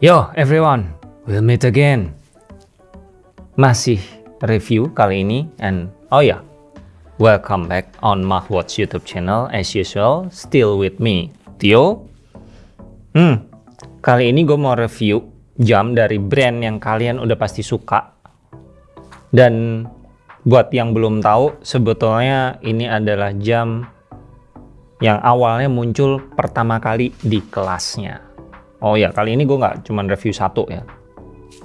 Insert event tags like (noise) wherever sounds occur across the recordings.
Yo everyone, we'll meet again. Masih review kali ini and oh ya, yeah, welcome back on Mahwatch YouTube channel as usual, still with me, Tio. Hmm, kali ini gue mau review jam dari brand yang kalian udah pasti suka. Dan buat yang belum tahu, sebetulnya ini adalah jam yang awalnya muncul pertama kali di kelasnya Oh ya, kali ini gue nggak cuma review satu ya.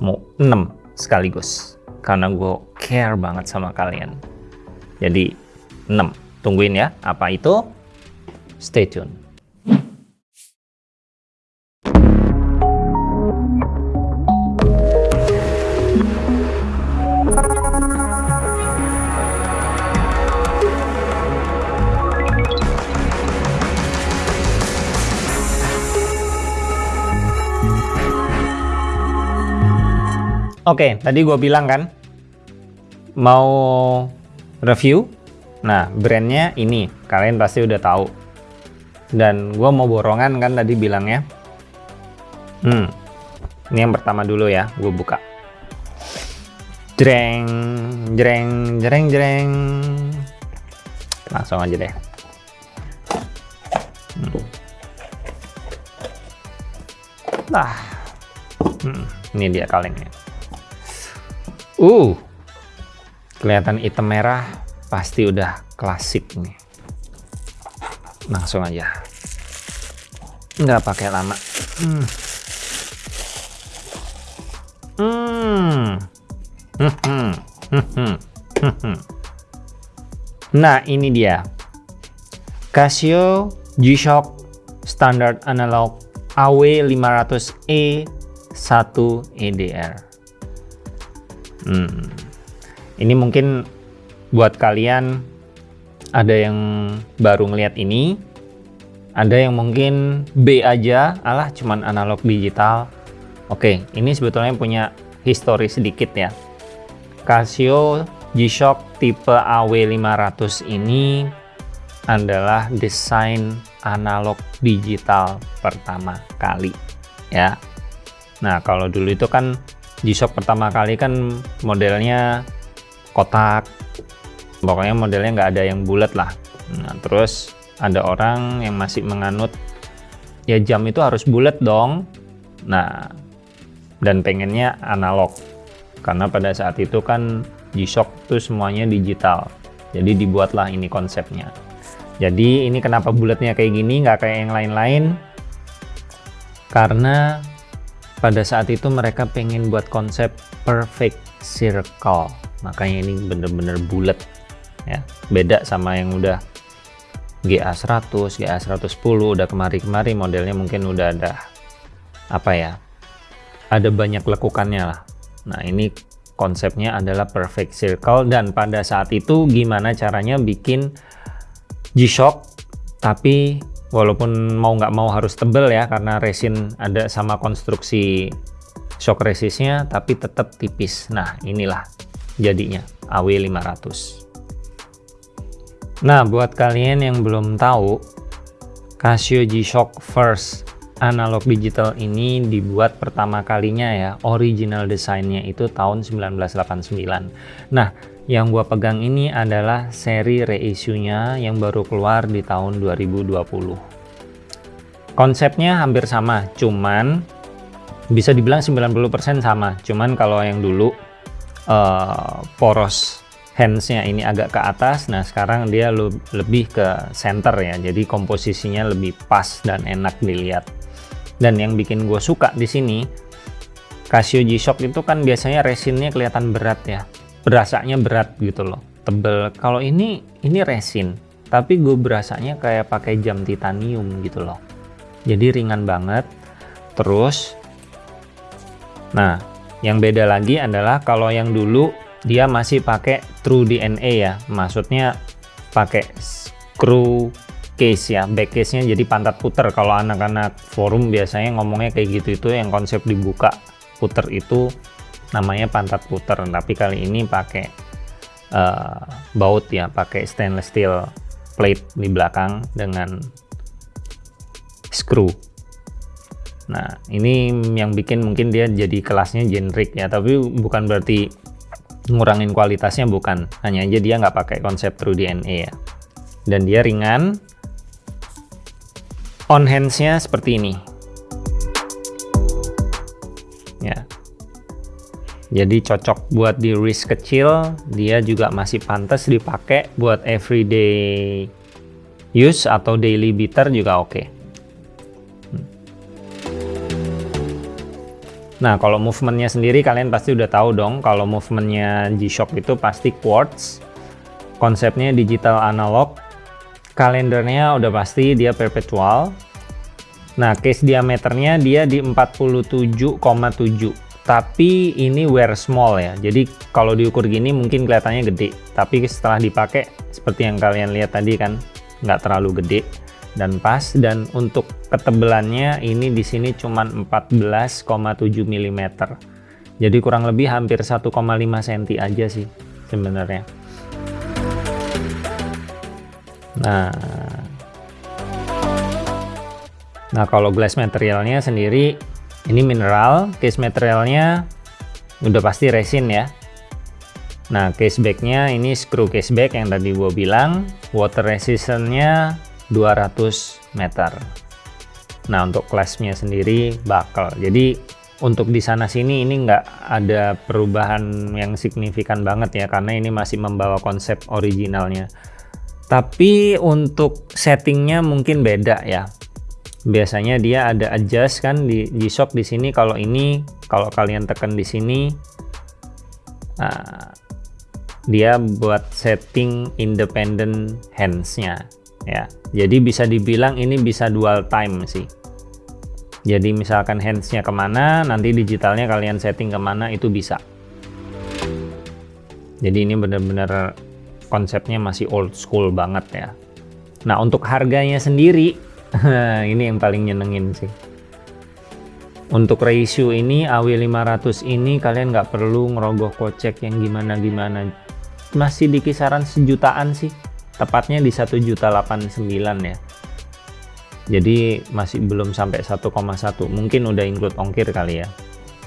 Mau 6 sekaligus. Karena gue care banget sama kalian. Jadi 6. Tungguin ya, apa itu? Stay tune. Oke, tadi gue bilang kan mau review. Nah, brandnya ini kalian pasti udah tahu. Dan gue mau borongan kan tadi bilangnya. Hmm, ini yang pertama dulu ya, gue buka. Jreng, jreng, jreng, jreng. Langsung aja deh. Hmm. Nah, hmm, ini dia kalengnya. Uh, kelihatan hitam merah pasti udah klasik nih. Langsung aja. Nggak pakai lama. Hmm. Hmm. Hmm. Hmm. Hmm. Nah, ini dia. Casio G-Shock Standard Analog AW500E 1 EDR. Hmm. Ini mungkin buat kalian ada yang baru ngeliat ini, ada yang mungkin B aja, alah cuman analog digital. Oke, ini sebetulnya punya histori sedikit ya. Casio G-Shock tipe AW500 ini adalah desain analog digital pertama kali ya. Nah, kalau dulu itu kan G-Shock pertama kali kan modelnya kotak. Pokoknya modelnya nggak ada yang bulat lah. Nah terus ada orang yang masih menganut ya jam itu harus bulat dong. Nah dan pengennya analog. Karena pada saat itu kan G-Shock tuh semuanya digital. Jadi dibuatlah ini konsepnya. Jadi ini kenapa bulatnya kayak gini nggak kayak yang lain-lain? Karena pada saat itu mereka pengen buat konsep perfect circle. Makanya ini bener-bener bulat ya. Beda sama yang udah GA100 GA110 udah kemari-kemari modelnya mungkin udah ada apa ya ada banyak lekukannya lah. Nah ini konsepnya adalah perfect circle dan pada saat itu gimana caranya bikin G-Shock tapi walaupun mau nggak mau harus tebel ya karena resin ada sama konstruksi shock resistnya tapi tetap tipis. Nah inilah jadinya AW500 nah buat kalian yang belum tahu Casio G-Shock First analog digital ini dibuat pertama kalinya ya original desainnya itu tahun 1989 nah yang gua pegang ini adalah seri reissue-nya yang baru keluar di tahun 2020 konsepnya hampir sama cuman bisa dibilang 90% sama. Cuman kalau yang dulu uh, poros handsnya ini agak ke atas nah sekarang dia lebih ke center ya. Jadi komposisinya lebih pas dan enak dilihat dan yang bikin gue suka di sini Casio G-Shock itu kan biasanya resinnya kelihatan berat ya. Berasanya berat gitu loh tebel. Kalau ini ini resin tapi gue berasanya kayak pakai jam titanium gitu loh. Jadi ringan banget. Terus nah yang beda lagi adalah kalau yang dulu dia masih pakai true DNA ya. Maksudnya pakai screw case ya back case nya jadi pantat puter kalau anak-anak forum biasanya ngomongnya kayak gitu itu yang konsep dibuka puter itu namanya pantat puter tapi kali ini pakai uh, baut ya pakai stainless steel plate di belakang dengan screw Nah, ini yang bikin mungkin dia jadi kelasnya generic ya, tapi bukan berarti ngurangin kualitasnya bukan. Hanya aja dia nggak pakai konsep True DNA ya. Dan dia ringan. On hands-nya seperti ini. Ya. Jadi cocok buat di wrist kecil, dia juga masih pantas dipakai buat everyday use atau daily beater juga oke. Okay. Nah, kalau movementnya sendiri kalian pasti udah tahu dong kalau movementnya G-Shock itu pasti quartz. Konsepnya digital analog. Kalendernya udah pasti dia perpetual. Nah, case diameternya dia di 47,7. Tapi ini wear small ya. Jadi kalau diukur gini mungkin kelihatannya gede. Tapi setelah dipakai seperti yang kalian lihat tadi kan nggak terlalu gede dan pas dan untuk ketebalannya ini di sini cuma 14,7 mm. Jadi kurang lebih hampir 1,5 cm aja sih sebenarnya. Nah. Nah, kalau glass materialnya sendiri ini mineral, case materialnya udah pasti resin ya. Nah, case backnya ini screw case back yang tadi gue bilang, water resistance-nya 200 meter. Nah untuk kelasnya sendiri bakal. Jadi untuk di sana sini ini nggak ada perubahan yang signifikan banget ya karena ini masih membawa konsep originalnya. Tapi untuk settingnya mungkin beda ya. Biasanya dia ada adjust kan di G-Shock di sini kalau ini kalau kalian tekan di sini nah, dia buat setting independent hands-nya ya. Jadi bisa dibilang ini bisa dual time sih. Jadi misalkan handsnya ke mana nanti digitalnya kalian setting ke mana itu bisa. Jadi ini benar-benar konsepnya masih old school banget ya. Nah untuk harganya sendiri (laughs) ini yang paling nyenengin sih. Untuk ratio ini AW500 ini kalian nggak perlu ngerogoh kocek yang gimana-gimana. Masih di kisaran sejutaan sih. Tepatnya di 1.89 ya. Jadi masih belum sampai 1,1 mungkin udah include ongkir kali ya.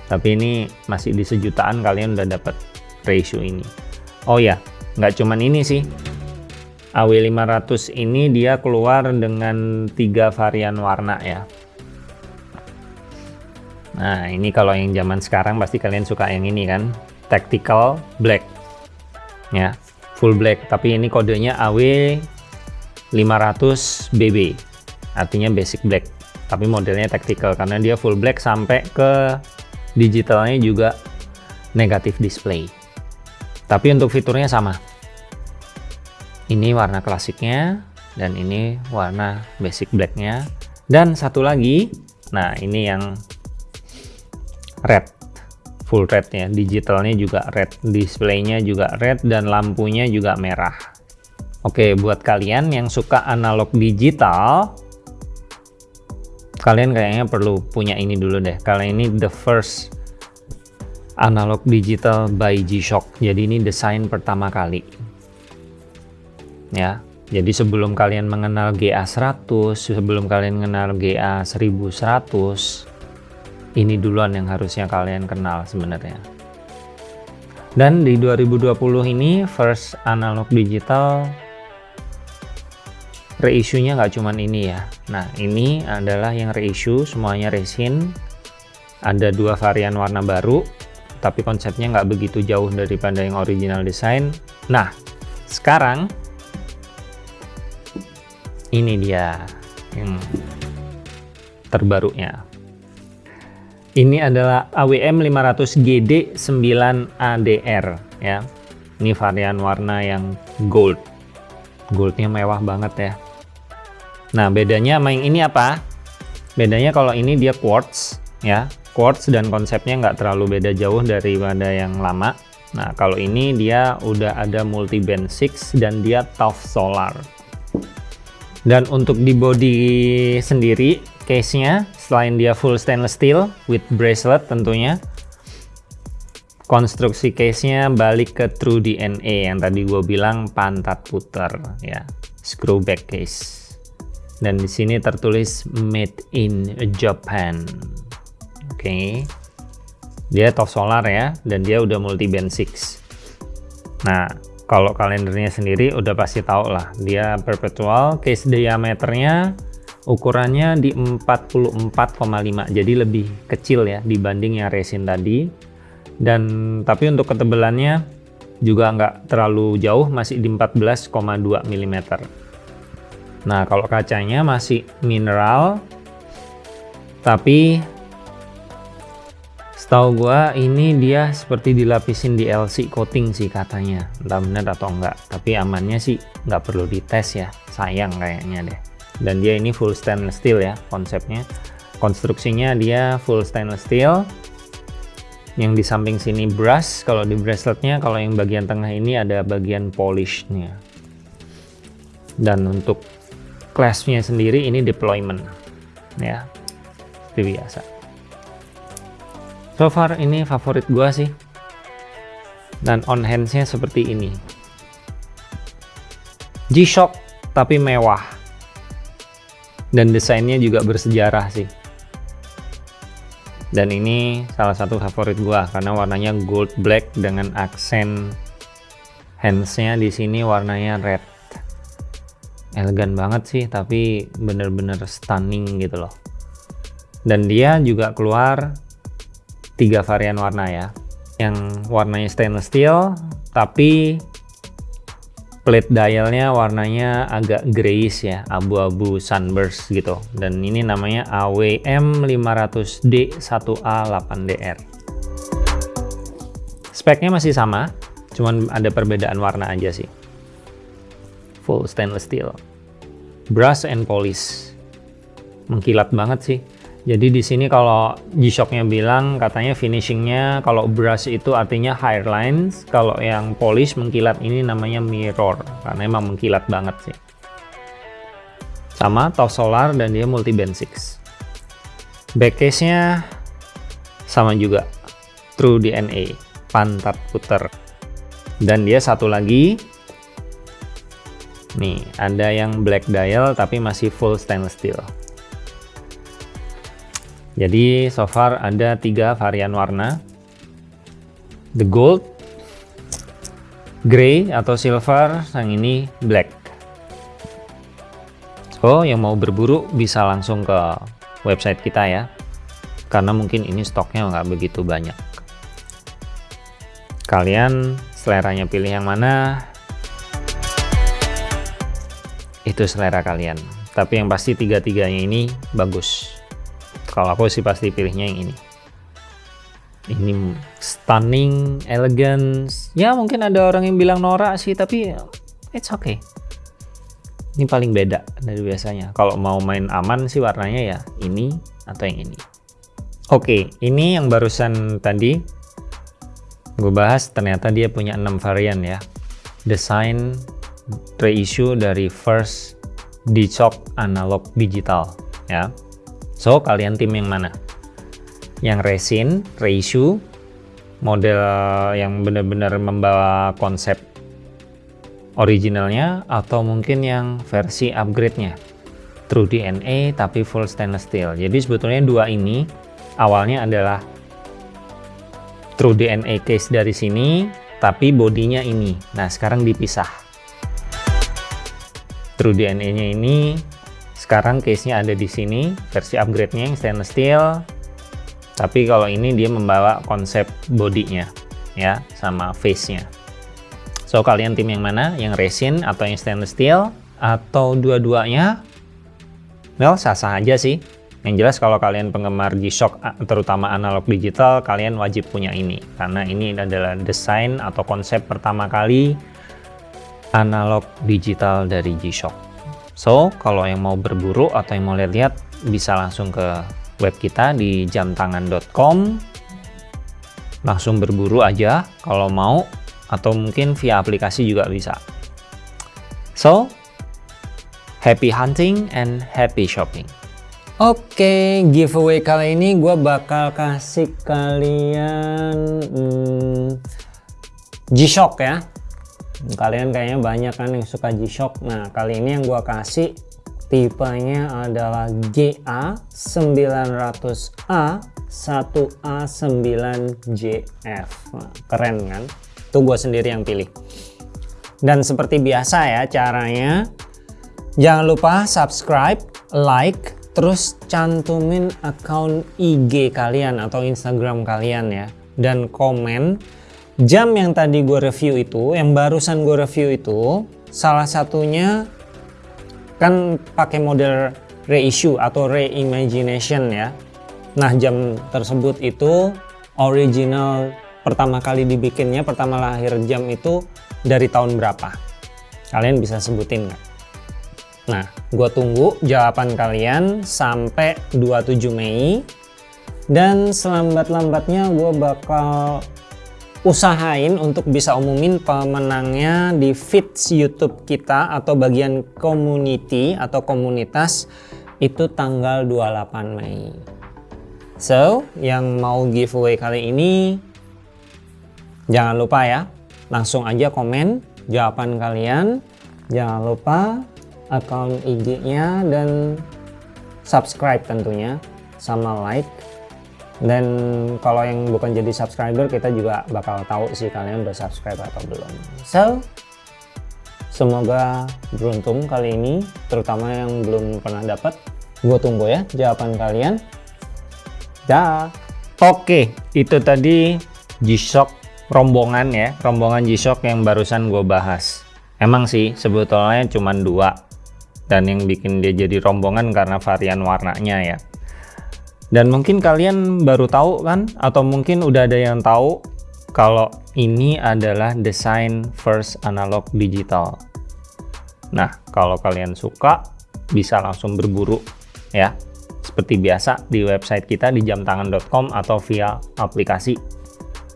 Tapi ini masih di sejutaan kalian udah dapat ratio ini. Oh ya nggak cuman ini sih. AW500 ini dia keluar dengan tiga varian warna ya. Nah ini kalau yang zaman sekarang pasti kalian suka yang ini kan tactical black. Ya full black. Tapi ini kodenya AW 500 BB artinya basic black. Tapi modelnya tactical karena dia full black sampai ke digitalnya juga negatif display. Tapi untuk fiturnya sama ini warna klasiknya dan ini warna basic blacknya. Dan satu lagi nah ini yang red full red ya digitalnya juga red displaynya juga red dan lampunya juga merah. Oke buat kalian yang suka analog digital kalian kayaknya perlu punya ini dulu deh. Kalian ini the first analog digital by G-Shock. Jadi ini desain pertama kali ya. Jadi sebelum kalian mengenal GA100 sebelum kalian mengenal GA1100 ini duluan yang harusnya kalian kenal sebenarnya. Dan di 2020 ini first analog digital reissue-nya nggak cuman ini ya. Nah ini adalah yang reissue semuanya resin. Ada dua varian warna baru tapi konsepnya nggak begitu jauh daripada yang original design nah sekarang ini dia yang terbarunya ini adalah AWM 500 GD 9 ADR ya. Ini varian warna yang gold. Goldnya mewah banget ya. Nah, bedanya sama yang ini apa? Bedanya kalau ini dia quartz ya. Quartz dan konsepnya nggak terlalu beda jauh daripada yang lama. Nah, kalau ini dia udah ada multi band 6 dan dia tough solar. Dan untuk di body sendiri case-nya selain dia full stainless steel with bracelet tentunya konstruksi case-nya balik ke True DNA yang tadi gue bilang pantat puter ya screw back case. Dan di sini tertulis made in Japan. Oke. Okay. dia top solar ya dan dia udah multi band 6 nah kalau kalendernya sendiri udah pasti tahu lah. Dia perpetual case diameternya ukurannya di 44,5 jadi lebih kecil ya dibanding yang resin tadi. Dan tapi untuk ketebalannya juga nggak terlalu jauh masih di 14,2 mm Nah, kalau kacanya masih mineral, tapi setahu gua ini dia seperti dilapisin di LC coating sih katanya. Entah benar atau enggak, tapi amannya sih nggak perlu dites ya. Sayang kayaknya deh. Dan dia ini full stainless steel ya konsepnya. Konstruksinya dia full stainless steel. Yang di samping sini brush, kalau di braceletnya, kalau yang bagian tengah ini ada bagian polishnya. Dan untuk classnya sendiri ini deployment ya seperti biasa so far ini favorit gua sih. Dan on handsnya seperti ini. G-Shock tapi mewah. Dan desainnya juga bersejarah sih. Dan ini salah satu favorit gua karena warnanya gold black dengan aksen handsnya di sini warnanya red. Elegan banget sih tapi bener-bener stunning gitu loh. Dan dia juga keluar tiga varian warna ya. Yang warnanya stainless steel tapi plate dialnya warnanya agak grayish ya abu-abu sunburst gitu. Dan ini namanya AWM 500D1A8DR speknya masih sama cuman ada perbedaan warna aja sih. Full stainless steel. Brush and polish. Mengkilat banget sih jadi di sini kalau G-Shocknya bilang katanya finishingnya kalau brush itu artinya high lines kalau yang polish mengkilat ini namanya mirror karena emang mengkilat banget sih. Sama top solar dan dia multi band 6 back case nya sama juga true DNA pantat puter. Dan dia satu lagi Nih, ada yang black dial tapi masih full stainless steel. Jadi so far ada tiga varian warna. The gold, gray atau silver, yang ini black. So, yang mau berburu bisa langsung ke website kita ya. Karena mungkin ini stoknya nggak begitu banyak. Kalian seleranya pilih yang mana, itu selera kalian tapi yang pasti tiga-tiganya ini bagus kalau aku sih pasti pilihnya yang ini. Ini stunning, elegance. Ya mungkin ada orang yang bilang norak sih tapi it's okay. Ini paling beda dari biasanya. Kalau mau main aman sih warnanya ya ini atau yang ini. Oke ini yang barusan tadi gue bahas ternyata dia punya enam varian ya. Desain reissue dari first G-Shock analog digital ya. So kalian tim yang mana? Yang resin, reissue, model yang benar-benar membawa konsep originalnya atau mungkin yang versi upgrade-nya. True DNA tapi full stainless steel. Jadi sebetulnya dua ini awalnya adalah True DNA case dari sini tapi bodinya ini. Nah, sekarang dipisah True DNA-nya ini sekarang case-nya ada di sini, versi upgrade-nya yang stainless steel. Tapi kalau ini dia membawa konsep bodinya ya sama face-nya. So kalian tim yang mana? Yang resin atau yang stainless steel atau dua-duanya? Well, sah-sah aja sih. Yang jelas kalau kalian penggemar G-Shock terutama analog digital, kalian wajib punya ini karena ini adalah desain atau konsep pertama kali analog digital dari G-Shock. So, kalau yang mau berburu atau yang mau lihat-lihat bisa langsung ke web kita di jamtangan.com. Langsung berburu aja kalau mau atau mungkin via aplikasi juga bisa. So, happy hunting and happy shopping. Oke, okay, giveaway kali ini gue bakal kasih kalian hmm, G-Shock ya kalian kayaknya banyak kan yang suka G-Shock. Nah kali ini yang gua kasih tipenya adalah GA900A 1A9JF nah, keren kan? Itu gue sendiri yang pilih. Dan seperti biasa ya caranya jangan lupa subscribe like terus cantumin akun IG kalian atau Instagram kalian ya. Dan komen jam yang tadi gue review itu yang barusan gue review itu salah satunya kan pakai model reissue atau reimagination ya Nah jam tersebut itu original pertama kali dibikinnya, pertama lahir jam itu dari tahun berapa? Kalian bisa sebutin nggak? Nah, gue tunggu jawaban kalian sampai 27 Mei. Dan selambat-lambatnya gue bakal usahain untuk bisa umumin pemenangnya di feeds YouTube kita atau bagian community atau komunitas itu tanggal 28 Mei. So, yang mau giveaway kali ini jangan lupa ya, langsung aja komen jawaban kalian. Jangan lupa akun IG-nya dan subscribe tentunya sama like. Dan kalau yang bukan jadi subscriber kita juga bakal tahu sih kalian udah subscribe atau belum. So, semoga beruntung kali ini, terutama yang belum pernah dapat. Gue tunggu ya jawaban kalian. Dah. Oke, itu tadi G-Shock rombongan ya, rombongan G-Shock yang barusan gue bahas. Emang sih sebetulnya cuma dua dan yang bikin dia jadi rombongan karena varian warnanya ya. Dan mungkin kalian baru tahu kan atau mungkin udah ada yang tahu kalau ini adalah desain first analog digital. Nah, kalau kalian suka bisa langsung berburu ya seperti biasa di website kita di jamtangan.com atau via aplikasi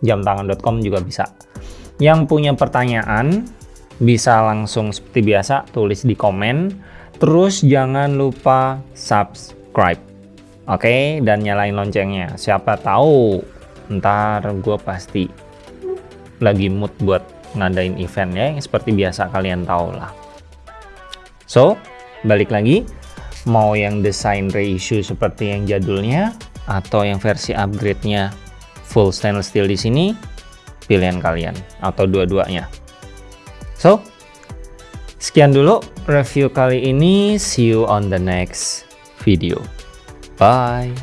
jamtangan.com juga bisa. Yang punya pertanyaan bisa langsung seperti biasa tulis di komen. Terus jangan lupa subscribe. Oke, dan nyalain loncengnya. Siapa tahu ntar gue pasti lagi mood buat ngadain event ya, seperti biasa kalian tahu lah. So, balik lagi mau yang desain reissue seperti yang jadulnya atau yang versi upgrade-nya full stainless steel di sini pilihan kalian atau dua-duanya so sekian dulu review kali ini see you on the next video bye